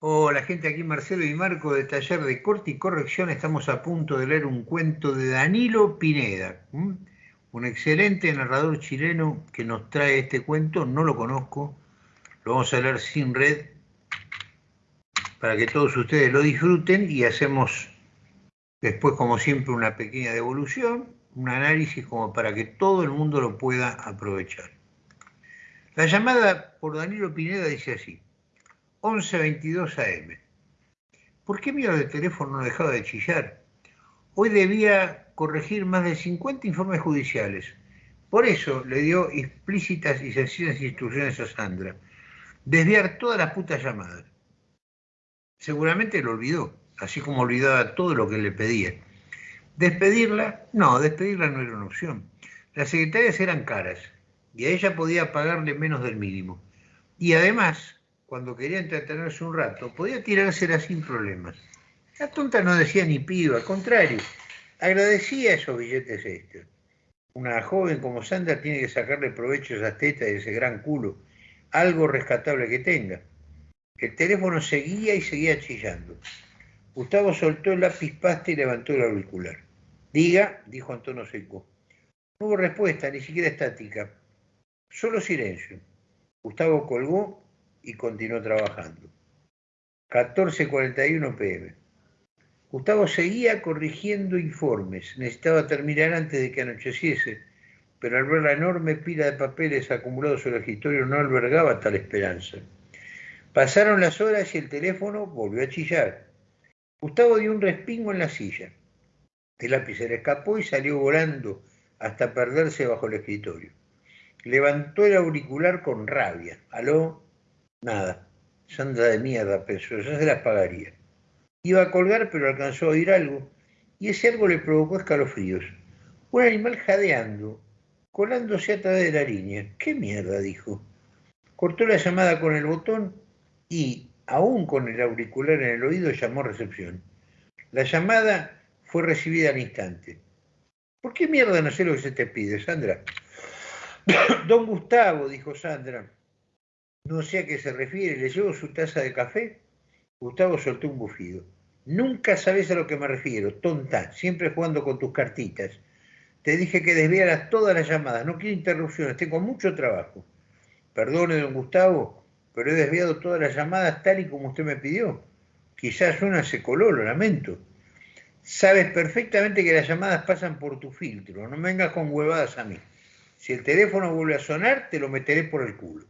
Hola gente, aquí Marcelo y Marco de Taller de Corte y Corrección. Estamos a punto de leer un cuento de Danilo Pineda, un excelente narrador chileno que nos trae este cuento. No lo conozco, lo vamos a leer sin red para que todos ustedes lo disfruten y hacemos después, como siempre, una pequeña devolución, un análisis como para que todo el mundo lo pueda aprovechar. La llamada por Danilo Pineda dice así. 11.22 AM. ¿Por qué mi de teléfono no dejaba de chillar? Hoy debía corregir más de 50 informes judiciales. Por eso le dio explícitas y sencillas instrucciones a Sandra. Desviar todas las putas llamadas. Seguramente lo olvidó, así como olvidaba todo lo que le pedía. Despedirla, no, despedirla no era una opción. Las secretarias eran caras y a ella podía pagarle menos del mínimo. Y además, cuando quería entretenerse un rato, podía tirársela sin problemas. La tonta no decía ni pido, al contrario, agradecía esos billetes extras. Una joven como Sandra tiene que sacarle provecho a esas tetas y ese gran culo, algo rescatable que tenga. El teléfono seguía y seguía chillando. Gustavo soltó el lápiz pasta y levantó el auricular. Diga, dijo Antonio seco. No hubo respuesta, ni siquiera estática. Solo silencio. Gustavo colgó y continuó trabajando. 14.41 pm. Gustavo seguía corrigiendo informes. Necesitaba terminar antes de que anocheciese, pero al ver la enorme pila de papeles acumulados sobre el escritorio no albergaba tal esperanza. Pasaron las horas y el teléfono volvió a chillar. Gustavo dio un respingo en la silla. El lápiz se le escapó y salió volando hasta perderse bajo el escritorio. Levantó el auricular con rabia. Aló, Nada. Sandra de mierda, pensó, ya se las pagaría. Iba a colgar, pero alcanzó a oír algo, y ese algo le provocó escalofríos. Un animal jadeando, colándose a través de la línea. ¿Qué mierda? dijo. Cortó la llamada con el botón y, aún con el auricular en el oído, llamó recepción. La llamada fue recibida al instante. ¿Por qué mierda no sé lo que se te pide, Sandra? Don Gustavo, dijo Sandra, no sé a qué se refiere, ¿le llevo su taza de café? Gustavo soltó un bufido. Nunca sabes a lo que me refiero, tonta, siempre jugando con tus cartitas. Te dije que desviaras todas las llamadas, no quiero interrupciones, tengo mucho trabajo. Perdone, don Gustavo, pero he desviado todas las llamadas tal y como usted me pidió. Quizás una se coló, lo lamento. Sabes perfectamente que las llamadas pasan por tu filtro, no vengas con huevadas a mí. Si el teléfono vuelve a sonar, te lo meteré por el culo.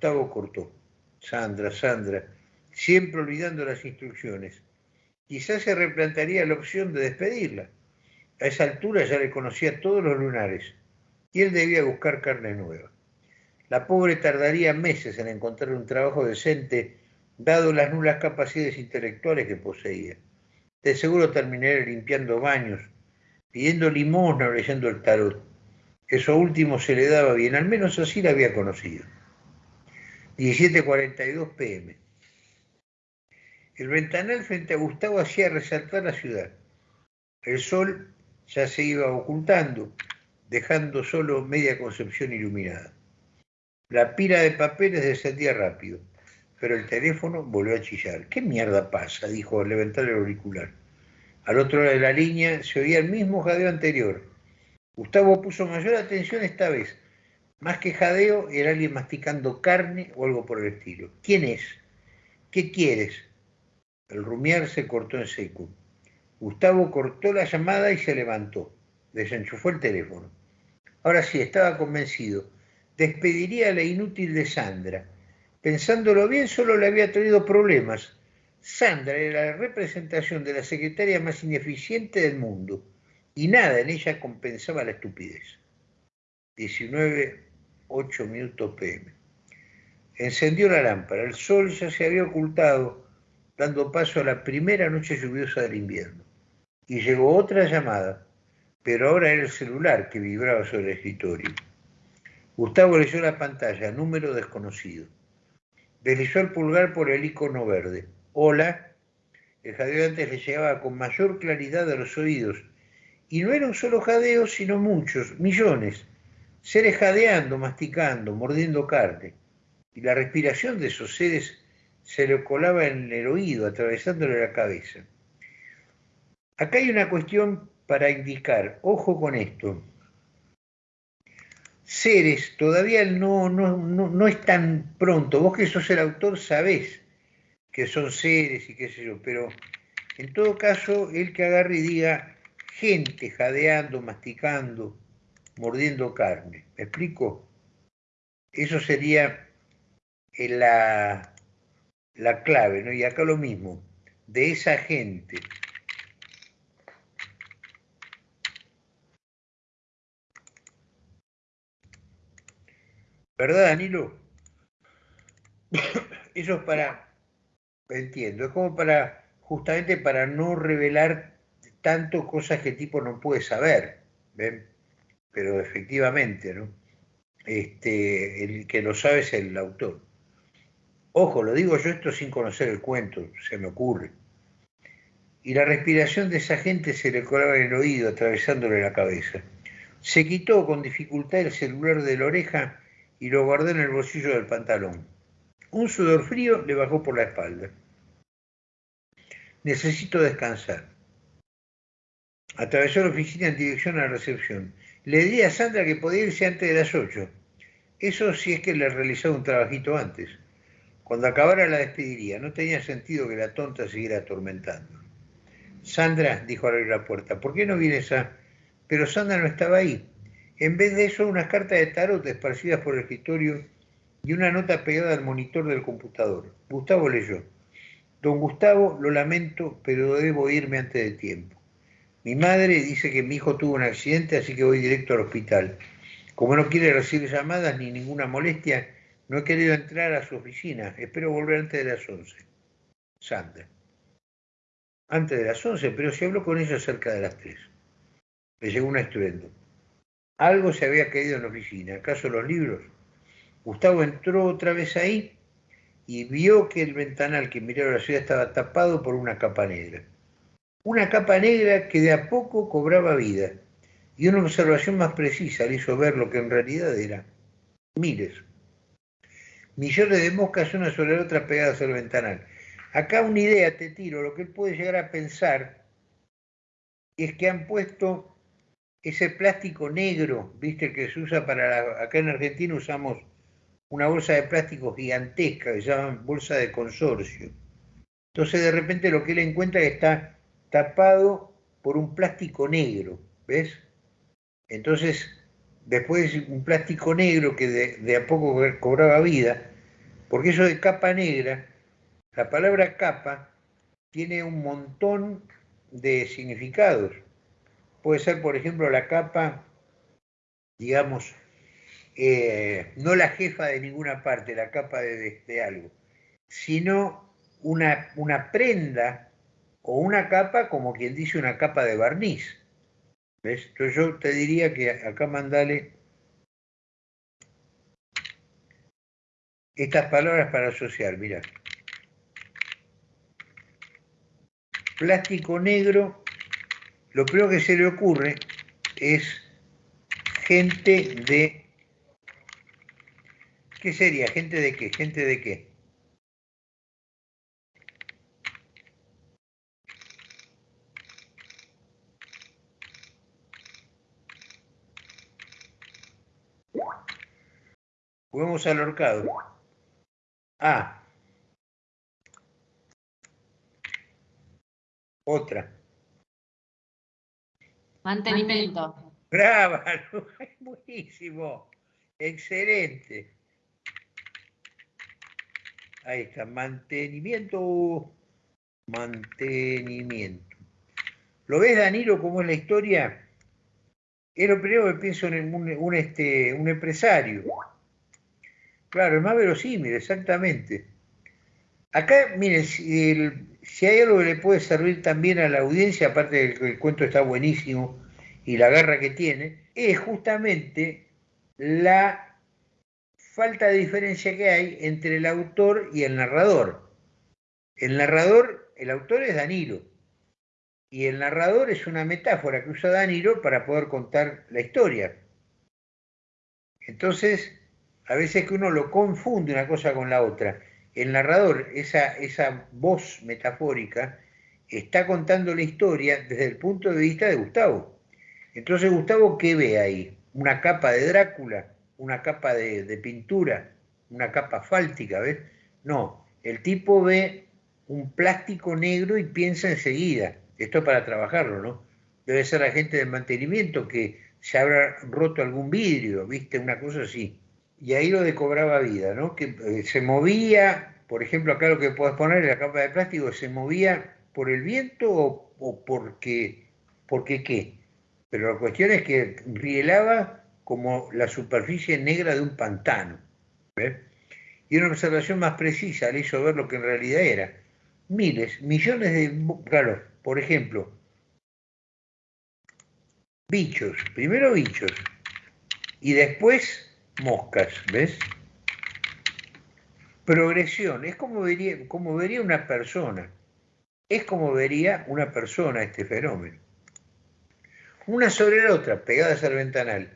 Gustavo cortó. Sandra, Sandra, siempre olvidando las instrucciones. Quizás se replantaría la opción de despedirla. A esa altura ya le conocía todos los lunares y él debía buscar carne nueva. La pobre tardaría meses en encontrar un trabajo decente, dado las nulas capacidades intelectuales que poseía. De seguro terminaría limpiando baños, pidiendo limosna o leyendo el tarot. Eso último se le daba bien, al menos así la había conocido. 17.42 pm. El ventanal frente a Gustavo hacía resaltar la ciudad. El sol ya se iba ocultando, dejando solo media concepción iluminada. La pila de papeles descendía rápido, pero el teléfono volvió a chillar. ¿Qué mierda pasa? dijo al levantar el auricular. Al otro lado de la línea se oía el mismo jadeo anterior. Gustavo puso mayor atención esta vez más que jadeo, era alguien masticando carne o algo por el estilo. ¿Quién es? ¿Qué quieres? El rumiar se cortó en seco. Gustavo cortó la llamada y se levantó. Desenchufó el teléfono. Ahora sí, estaba convencido. Despediría a la inútil de Sandra. Pensándolo bien, solo le había traído problemas. Sandra era la representación de la secretaria más ineficiente del mundo, y nada en ella compensaba la estupidez. 19 8 minutos pm. Encendió la lámpara, el sol ya se había ocultado, dando paso a la primera noche lluviosa del invierno. Y llegó otra llamada, pero ahora era el celular que vibraba sobre el escritorio. Gustavo leyó la pantalla, número desconocido. Deslizó el pulgar por el icono verde. Hola. El jadeo antes le llegaba con mayor claridad a los oídos. Y no era un solo jadeo, sino muchos, millones seres jadeando, masticando, mordiendo carne. Y la respiración de esos seres se le colaba en el oído, atravesándole la cabeza. Acá hay una cuestión para indicar, ojo con esto. Seres, todavía no, no, no, es tan pronto. Vos que sos el autor sabés que son seres y qué sé yo, pero en todo caso, el que agarre y diga gente jadeando, masticando, mordiendo carne. ¿Me explico? Eso sería la, la clave, ¿no? Y acá lo mismo, de esa gente. ¿Verdad, Danilo? Eso es para, entiendo, es como para, justamente para no revelar tanto cosas que el tipo no puede saber, ¿ven? Pero efectivamente, ¿no? Este, el que lo sabe es el autor. Ojo, lo digo yo esto sin conocer el cuento, se me ocurre. Y la respiración de esa gente se le colaba en el oído, atravesándole la cabeza. Se quitó con dificultad el celular de la oreja y lo guardó en el bolsillo del pantalón. Un sudor frío le bajó por la espalda. Necesito descansar. Atravesó la oficina en dirección a la recepción. Le di a Sandra que podía irse antes de las ocho. Eso sí es que le realizaba un trabajito antes. Cuando acabara la despediría. No tenía sentido que la tonta siguiera atormentando. Sandra, dijo al abrir la puerta, ¿por qué no vienes a...? Pero Sandra no estaba ahí. En vez de eso, unas cartas de tarot esparcidas por el escritorio y una nota pegada al monitor del computador. Gustavo leyó. Don Gustavo, lo lamento, pero debo irme antes de tiempo. Mi madre dice que mi hijo tuvo un accidente, así que voy directo al hospital. Como no quiere recibir llamadas ni ninguna molestia, no he querido entrar a su oficina. Espero volver antes de las 11. Sandra. Antes de las 11, pero se habló con ella cerca de las 3. Le llegó un estruendo. Algo se había caído en la oficina. ¿Acaso los libros? Gustavo entró otra vez ahí y vio que el ventanal que miraba la ciudad estaba tapado por una capa negra una capa negra que de a poco cobraba vida, y una observación más precisa le hizo ver lo que en realidad era. Miles. Millones de moscas una sobre la otra pegadas al ventanal. Acá una idea te tiro, lo que él puede llegar a pensar es que han puesto ese plástico negro, viste, que se usa para acá en Argentina usamos una bolsa de plástico gigantesca que se llama bolsa de consorcio. Entonces de repente lo que él encuentra es que está tapado por un plástico negro, ¿ves? Entonces, después un plástico negro que de, a poco cobraba vida, porque eso de capa negra, la palabra capa tiene un montón de significados. Puede ser, por ejemplo, la capa, digamos, eh, no la jefa de ninguna parte, la capa de, de algo, sino una, una prenda o una capa, como quien dice, una capa de barniz. ¿Ves? Entonces yo te diría que acá mandale estas palabras para asociar, mira. Plástico negro, lo primero que se le ocurre es gente de... ¿Qué sería? ¿Gente de qué? ¿Gente de qué? Juguemos al horcado. Ah. Otra. Mantenimiento. Bravo, buenísimo. Excelente. Ahí está, mantenimiento. Mantenimiento. ¿Lo ves, Danilo, cómo es la historia? Es lo primero que pienso en un, este, un empresario Claro, es más verosímil, exactamente. Acá, miren, si, hay algo que le puede servir también a la audiencia, aparte de que el cuento está buenísimo y la garra que tiene, es justamente la falta de diferencia que hay entre el autor y el narrador. El narrador, el autor es Danilo, y el narrador es una metáfora que usa Danilo para poder contar la historia. Entonces, a veces que uno lo confunde una cosa con la otra. el narrador, esa, esa voz metafórica, está contando la historia desde el punto de vista de Gustavo. Entonces, Gustavo, ¿qué ve ahí? ¿Una capa de Drácula? ¿Una capa de, de pintura? ¿Una capa fáltica? ¿Ves? No, el tipo ve un plástico negro y piensa enseguida, esto es para trabajarlo, ¿no? Debe ser agente de mantenimiento que se habrá roto algún vidrio, ¿viste? Una cosa así. Y ahí lo de cobraba vida, ¿no? Que eh, se movía, por ejemplo, acá lo que puedes poner la capa de plástico, se movía por el viento o, porque, porque qué. Pero la cuestión es que rielaba como la superficie negra de un pantano. ¿ves? Y una observación más precisa le hizo ver lo que en realidad era. Miles, millones de... Claro, por ejemplo, bichos, primero bichos y después moscas, ¿ves? Progresión, es como vería, como vería una persona, es como vería una persona este fenómeno. Una sobre la otra, pegadas al ventanal,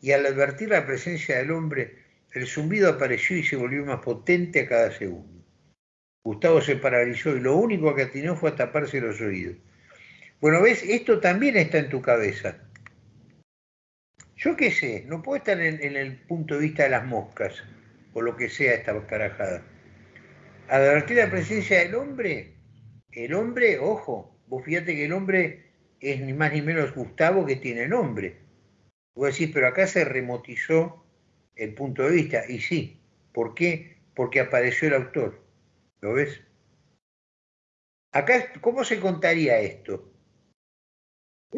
y al advertir la presencia del hombre, el zumbido apareció y se volvió más potente a cada segundo. Gustavo se paralizó y lo único que atinó fue a taparse los oídos. Bueno, ves, esto también está en tu cabeza. Yo qué sé, no puedo estar en, el punto de vista de las moscas, o lo que sea esta carajada. Advertir la presencia del hombre, el hombre, ojo, vos fíjate que el hombre es ni más ni menos Gustavo que tiene nombre. Vos decís, pero acá se remotizó el punto de vista. Y sí, ¿por qué? Porque apareció el autor. ¿Lo ves? Acá, ¿cómo se contaría esto?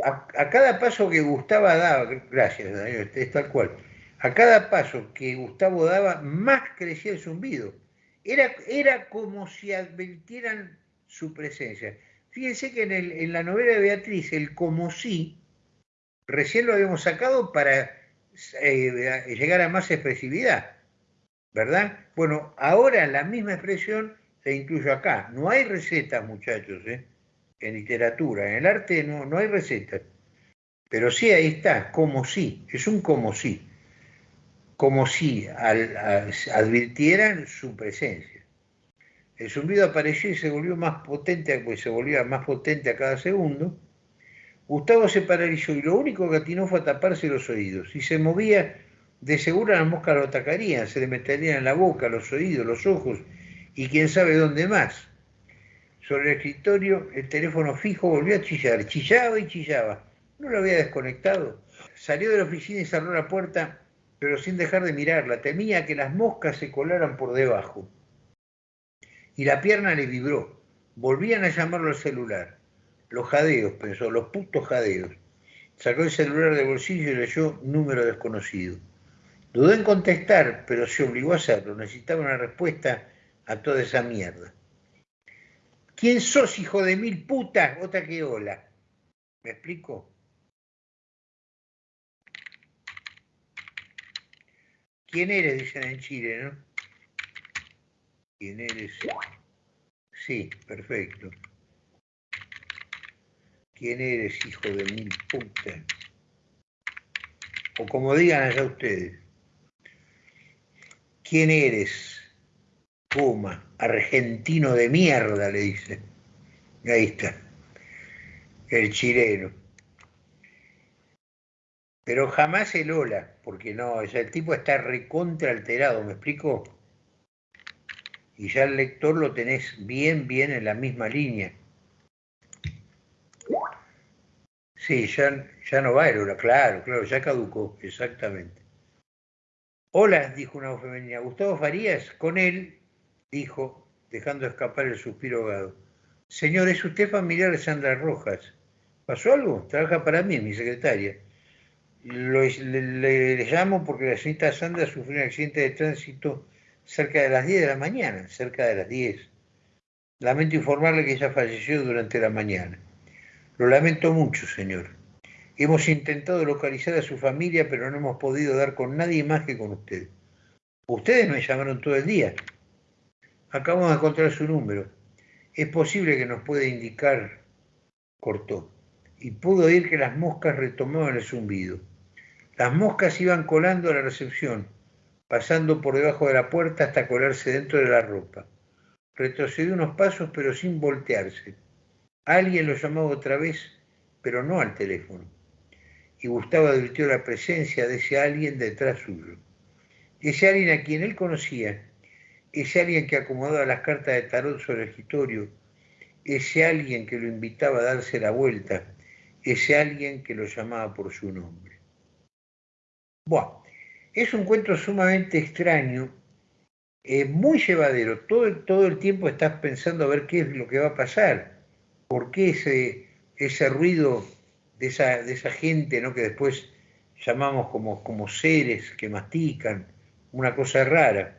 A, cada paso que Gustavo daba, gracias Daniel, es tal cual, a cada paso que Gustavo daba, más crecía el zumbido. Era, era como si advirtieran su presencia. Fíjense que en, la novela de Beatriz, el como si, recién lo habíamos sacado para eh, llegar a más expresividad, ¿verdad? Bueno, ahora la misma expresión la incluyo acá. No hay recetas, muchachos, ¿eh? En literatura, en el arte no, no hay recetas, pero sí ahí está, como si, es un como si, como si advirtieran su presencia. El zumbido apareció y se volvió más potente, pues se volvía más potente a cada segundo. Gustavo se paralizó y lo único que atinó fue a taparse los oídos. Si se movía, de seguro las moscas lo atacarían, se le meterían en la boca, los oídos, los ojos y quién sabe dónde más. Sobre el escritorio, el teléfono fijo volvió a chillar. Chillaba y chillaba. No lo había desconectado. Salió de la oficina y cerró la puerta, pero sin dejar de mirarla. Temía que las moscas se colaran por debajo. Y la pierna le vibró. Volvían a llamarlo al celular. Los jadeos, pensó, los putos jadeos. Sacó el celular del bolsillo y leyó número desconocido. Dudó en contestar, pero se obligó a hacerlo. Necesitaba una respuesta a toda esa mierda. ¿Quién sos, hijo de mil putas? Otra que hola. ¿Me explico? ¿Quién eres? Dicen en Chile, ¿no? ¿Quién eres? Sí, perfecto. ¿Quién eres, hijo de mil putas? O como digan allá ustedes. ¿Quién eres? Puma, argentino de mierda, le dice. Ahí está, el chileno. Pero jamás el hola, porque no, el tipo está recontra alterado, ¿me explico? Y ya el lector lo tenés bien, bien en la misma línea. Sí, ya, ya no va el hola, claro, claro, ya caducó, exactamente. Hola, dijo una voz femenina. Gustavo Farías, con él, dijo, dejando escapar el suspiro ahogado. Señor, ¿es usted familiar de Sandra Rojas? ¿Pasó algo? Trabaja para mí, mi secretaria. le, llamo porque la señorita Sandra sufrió un accidente de tránsito cerca de las 10 de la mañana, cerca de las 10. Lamento informarle que ella falleció durante la mañana. Lo lamento mucho, señor. Hemos intentado localizar a su familia, pero no hemos podido dar con nadie más que con usted. Ustedes me llamaron todo el día. Acabamos de encontrar su número. Es posible que nos pueda indicar, cortó, y pudo oír que las moscas retomaban el zumbido. Las moscas iban colando a la recepción, pasando por debajo de la puerta hasta colarse dentro de la ropa. Retrocedió unos pasos pero sin voltearse. Alguien lo llamaba otra vez, pero no al teléfono. Y Gustavo advirtió la presencia de ese alguien detrás suyo. Ese alguien a quien él conocía, ese alguien que acomodaba las cartas de tarot sobre el escritorio, ese alguien que lo invitaba a darse la vuelta, ese alguien que lo llamaba por su nombre. Bueno, es un cuento sumamente extraño, eh, muy llevadero. Todo, todo el tiempo estás pensando a ver qué es lo que va a pasar, por qué ese, ese ruido de esa, de esa gente ¿no? que después llamamos como, como seres que mastican, una cosa rara.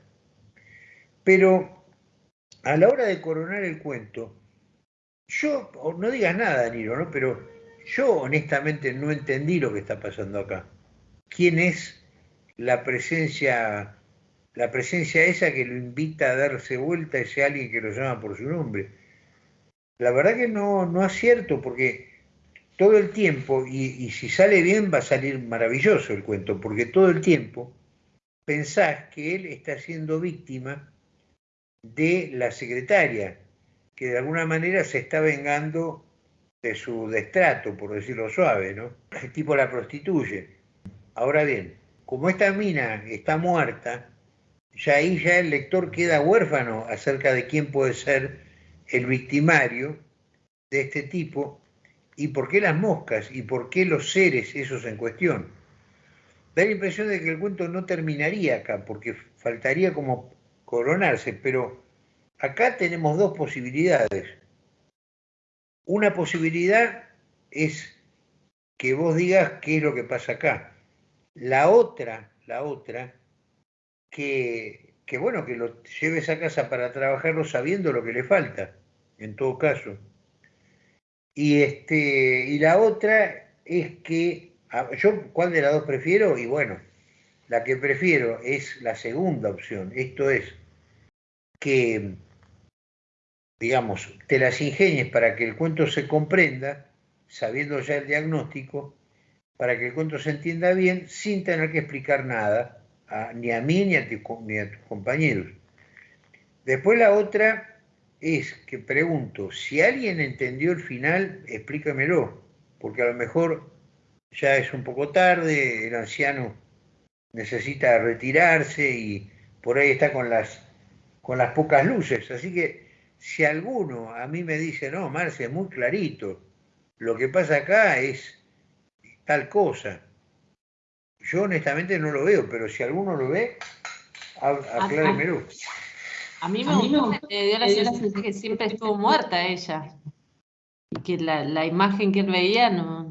Pero a la hora de coronar el cuento, yo, no digas nada, Danilo, ¿no? pero yo honestamente no entendí lo que está pasando acá. ¿Quién es la presencia, la presencia esa que lo invita a darse vuelta ese alguien que lo llama por su nombre? La verdad que no, no acierto porque todo el tiempo, y, y si sale bien va a salir maravilloso el cuento, porque todo el tiempo pensás que él está siendo víctima de la secretaria, que de alguna manera se está vengando de su destrato, por decirlo suave, ¿no? El tipo la prostituye. Ahora bien, como esta mina está muerta, ya ahí ya el lector queda huérfano acerca de quién puede ser el victimario de este tipo y por qué las moscas y por qué los seres esos en cuestión. Da la impresión de que el cuento no terminaría acá, porque faltaría como coronarse, pero acá tenemos dos posibilidades. Una posibilidad es que vos digas qué es lo que pasa acá. La otra, la otra, que, bueno, que lo lleves a casa para trabajarlo sabiendo lo que le falta, en todo caso. Y, este, y la otra es que, yo cuál de las dos prefiero, y bueno, la que prefiero es la segunda opción, esto es que digamos, te las ingenies para que el cuento se comprenda, sabiendo ya el diagnóstico, para que el cuento se entienda bien, sin tener que explicar nada, ni a mí ni a, ni a tus compañeros. Después la otra es que pregunto, si alguien entendió el final, explícamelo, porque a lo mejor ya es un poco tarde, el anciano necesita retirarse y por ahí está con las, con las pocas luces. Así que si alguno a mí me dice, no, Marce, es muy clarito, lo que pasa acá es tal cosa. Yo honestamente no lo veo, pero si alguno lo ve, acláremelo. A mí me, gustó, dio la sensación de que siempre estuvo muerta ella. Y que la, imagen que él veía no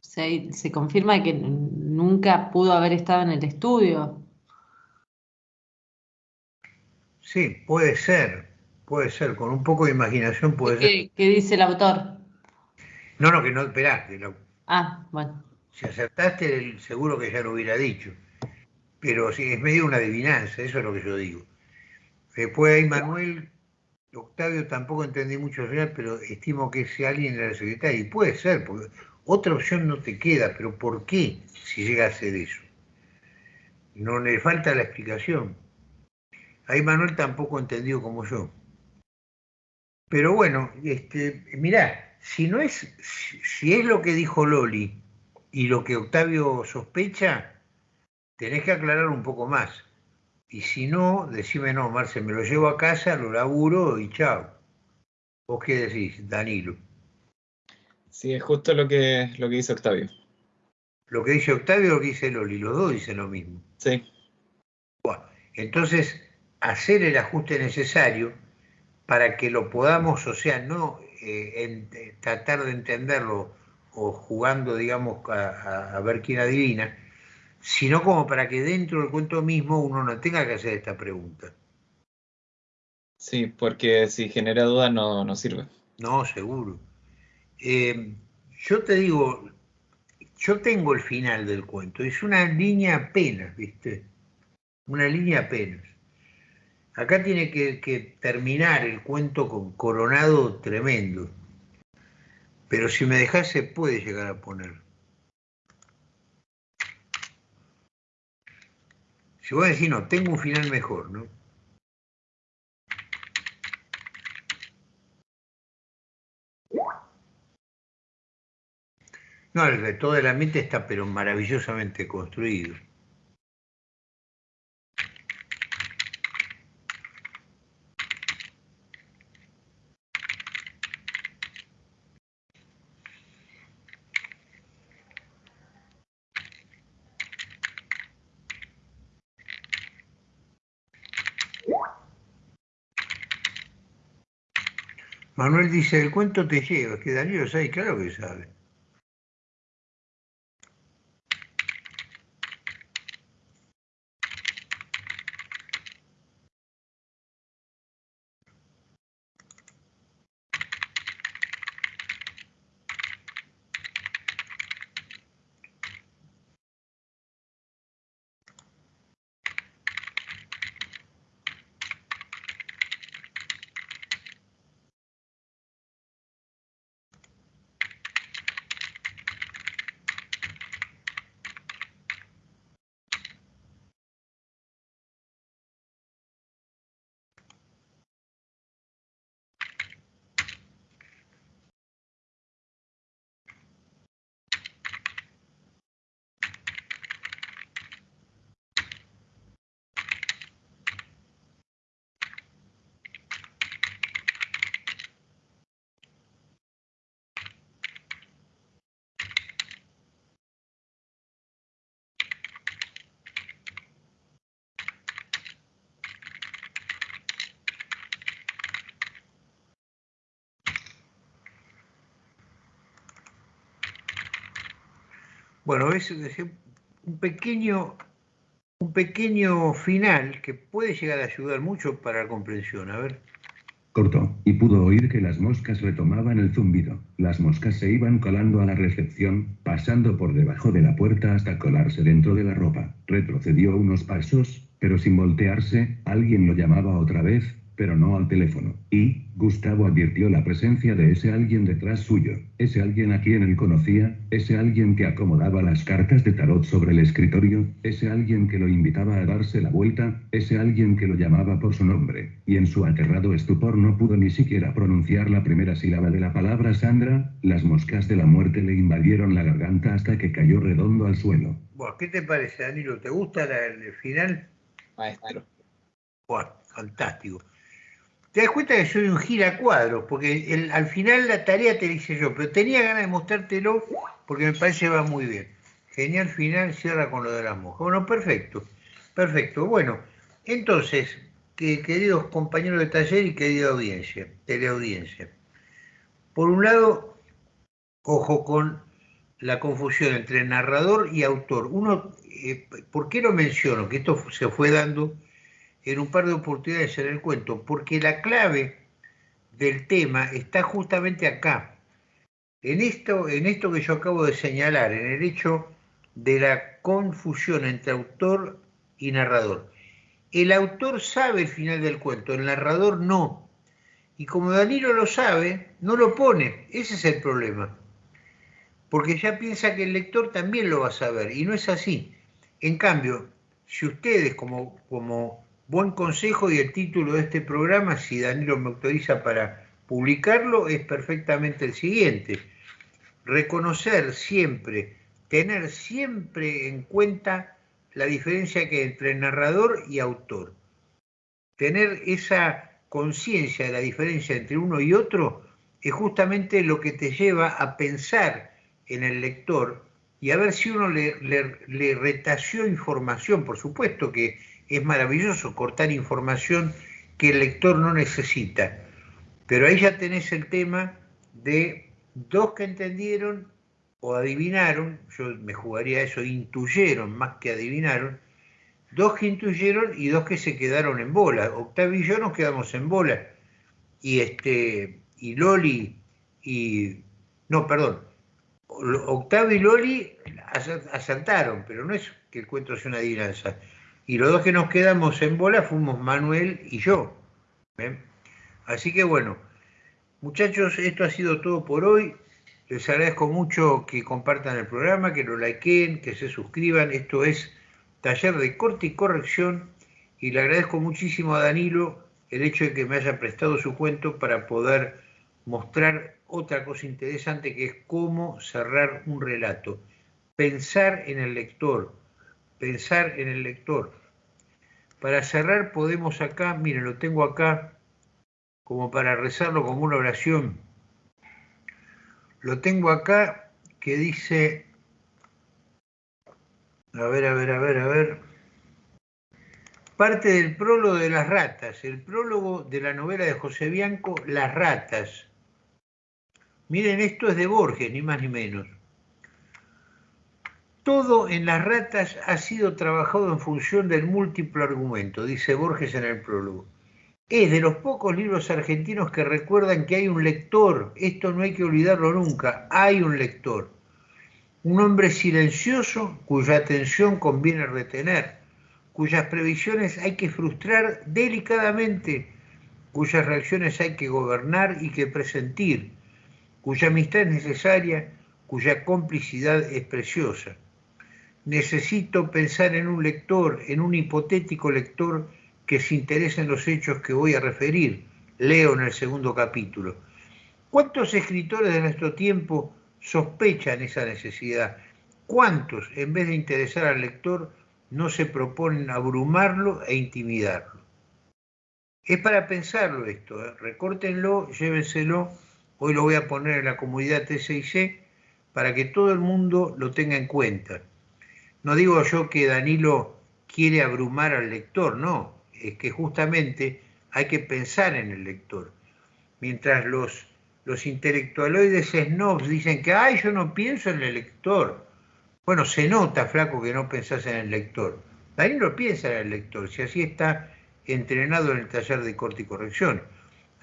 se, se confirma que nunca pudo haber estado en el estudio. Sí, puede ser, Puede ser, con un poco de imaginación puede ser. ¿Qué dice el autor? No, no, que no, esperá. Ah, bueno. Si acertaste, seguro que ya lo hubiera dicho. Pero sí, es medio una adivinanza, eso es lo que yo digo. Después hay Manuel, Octavio tampoco entendí mucho al final, pero estimo que ese alguien era el secretario. Y puede ser, porque otra opción no te queda, pero ¿por qué si llega a ser eso? No le falta la explicación. Ahí Manuel tampoco entendió como yo. Pero bueno, este, mirá, si no es, si es lo que dijo Loli y lo que Octavio sospecha, tenés que aclarar un poco más. Y si no, decime no, Marce, me lo llevo a casa, lo laburo y chao. ¿Vos qué decís, Danilo? Sí, es justo lo que, lo que dice Octavio. Lo que dice Octavio o lo que dice Loli, los dos dicen lo mismo. Sí. Bueno, entonces, hacer el ajuste necesario para que lo podamos, o sea, no eh, eh, tratar de entenderlo o jugando, digamos, a, ver quién adivina, sino como para que dentro del cuento mismo uno no tenga que hacer esta pregunta. Sí, porque si genera duda no, no sirve. No, seguro. Eh, yo te digo, yo tengo el final del cuento, es una línea apenas, ¿viste? Una línea apenas. Acá tiene que, terminar el cuento con coronado tremendo. Pero si me dejase puede llegar a poner. Si voy a decir, no, tengo un final mejor, ¿no? No, el, todo el ambiente está pero maravillosamente construido. Manuel dice, el cuento te lleva, que Daniel sabe, claro que sabe. Bueno, es un pequeño, un pequeño final que puede llegar a ayudar mucho para la comprensión. A ver. Cortó, y pudo oír que las moscas retomaban el zumbido. Las moscas se iban colando a la recepción, pasando por debajo de la puerta hasta colarse dentro de la ropa. Retrocedió unos pasos, pero sin voltearse, alguien lo llamaba otra vez, pero no al teléfono. Y, Gustavo advirtió la presencia de ese alguien detrás suyo, ese alguien a quien él conocía, ese alguien que acomodaba las cartas de tarot sobre el escritorio, ese alguien que lo invitaba a darse la vuelta, ese alguien que lo llamaba por su nombre, y en su aterrado estupor no pudo ni siquiera pronunciar la primera sílaba de la palabra Sandra, las moscas de la muerte le invadieron la garganta hasta que cayó redondo al suelo. ¿Qué te parece, Danilo? ¿Te gusta el final? Maestro. fantástico te das cuenta que soy un giracuadro, porque al final la tarea te dice yo, pero tenía ganas de mostrártelo porque me parece que va muy bien. Genial final, cierra con lo de las moscas. Bueno, perfecto, perfecto. Bueno, entonces, queridos compañeros de taller y querida audiencia, teleaudiencia, por un lado, ojo con la confusión entre narrador y autor. Uno, eh, ¿por qué lo menciono? Que esto se fue dando en un par de oportunidades en el cuento, porque la clave del tema está justamente acá, en esto, en esto que yo acabo de señalar, en el hecho de la confusión entre autor y narrador. El autor sabe el final del cuento, el narrador no. Y como Danilo lo sabe, no lo pone. Ese es el problema. Porque ya piensa que el lector también lo va a saber, y no es así. En cambio, si ustedes como, como Buen consejo y el título de este programa, si Danilo me autoriza para publicarlo, es perfectamente el siguiente. Reconocer siempre, tener siempre en cuenta la diferencia que hay entre narrador y autor. Tener esa conciencia de la diferencia entre uno y otro es justamente lo que te lleva a pensar en el lector y a ver si uno le, le retació información. Por supuesto que es maravilloso cortar información que el lector no necesita. Pero ahí ya tenés el tema de dos que entendieron o adivinaron, yo me jugaría eso, intuyeron más que adivinaron, dos que intuyeron y dos que se quedaron en bola. Octavio y yo nos quedamos en bola. Y este, y Loli y. No, perdón. Octavio y Loli asaltaron, pero no es que el cuento sea una adivinanza. Y los dos que nos quedamos en bola fuimos Manuel y yo. Así que bueno, muchachos, esto ha sido todo por hoy. Les agradezco mucho que compartan el programa, que lo likeen, que se suscriban. Esto es Taller de Corte y Corrección. Y le agradezco muchísimo a Danilo el hecho de que me haya prestado su cuento para poder mostrar otra cosa interesante que es cómo cerrar un relato. Pensar en el lector, pensar en el lector. Para cerrar podemos acá, miren, lo tengo acá como para rezarlo como una oración. Lo tengo acá que dice, a ver, a ver, a ver, a ver, parte del prólogo de las ratas, el prólogo de la novela de José Bianco, Las ratas. Miren, esto es de Borges, ni más ni menos. Todo en las ratas ha sido trabajado en función del múltiplo argumento, dice Borges en el prólogo. Es de los pocos libros argentinos que recuerdan que hay un lector, esto no hay que olvidarlo nunca, hay un lector. Un hombre silencioso cuya atención conviene retener, cuyas previsiones hay que frustrar delicadamente, cuyas reacciones hay que gobernar y que presentir, cuya amistad es necesaria, cuya complicidad es preciosa. Necesito pensar en un lector, en un hipotético lector que se interese en los hechos que voy a referir. Leo en el segundo capítulo. ¿Cuántos escritores de nuestro tiempo sospechan esa necesidad? ¿Cuántos, en vez de interesar al lector, no se proponen abrumarlo e intimidarlo? Es para pensarlo esto, ¿eh? recórtenlo, llévenselo Hoy lo voy a poner en la comunidad T6C para que todo el mundo lo tenga en cuenta. No digo yo que Danilo quiere abrumar al lector, no, es que justamente hay que pensar en el lector. Mientras los, los intelectualoides snobs dicen que, ay, yo no pienso en el lector. Bueno, se nota, flaco, que no pensás en el lector. Danilo piensa en el lector, si así está entrenado en el taller de corte y corrección.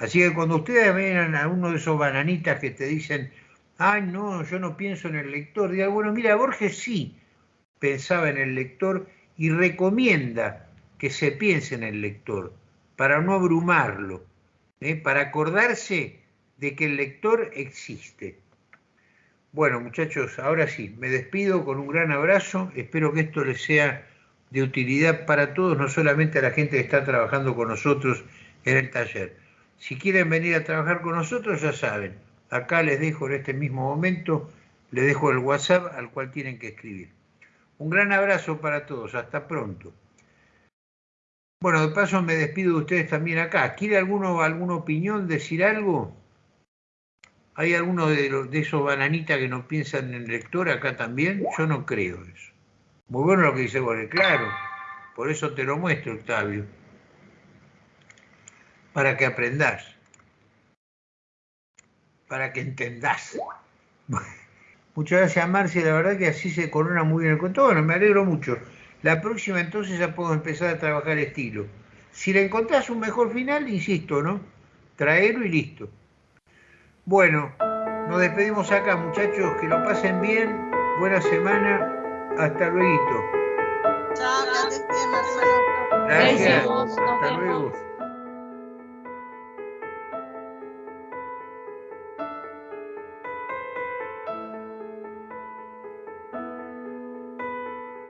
Así que cuando ustedes ven a uno de esos bananitas que te dicen, ay, no, yo no pienso en el lector, digan, bueno, mira, Borges sí pensaba en el lector y recomienda que se piense en el lector para no abrumarlo, ¿eh? para acordarse de que el lector existe. Bueno, muchachos, ahora sí, me despido con un gran abrazo. Espero que esto les sea de utilidad para todos, no solamente a la gente que está trabajando con nosotros en el taller. Si quieren venir a trabajar con nosotros, ya saben, acá les dejo en este mismo momento, les dejo el WhatsApp al cual tienen que escribir. Un gran abrazo para todos, hasta pronto. Bueno, de paso me despido de ustedes también acá. ¿Quiere alguno alguna opinión, decir algo? ¿Hay alguno de, de esos bananitas que no piensan en el lector acá también? Yo no creo eso. Muy bueno lo que dice Borges, claro. Por eso te lo muestro, Octavio para que aprendás, para que entendás. Muchas gracias, Marcia. La verdad que así se corona muy bien el cuento. Bueno, me alegro mucho. La próxima entonces ya puedo empezar a trabajar estilo. Si le encontrás un mejor final, insisto, ¿no? Traerlo y listo. Bueno, nos despedimos acá, muchachos. Que lo pasen bien. Buena semana. Hasta luego. Chao. Gracias. Hasta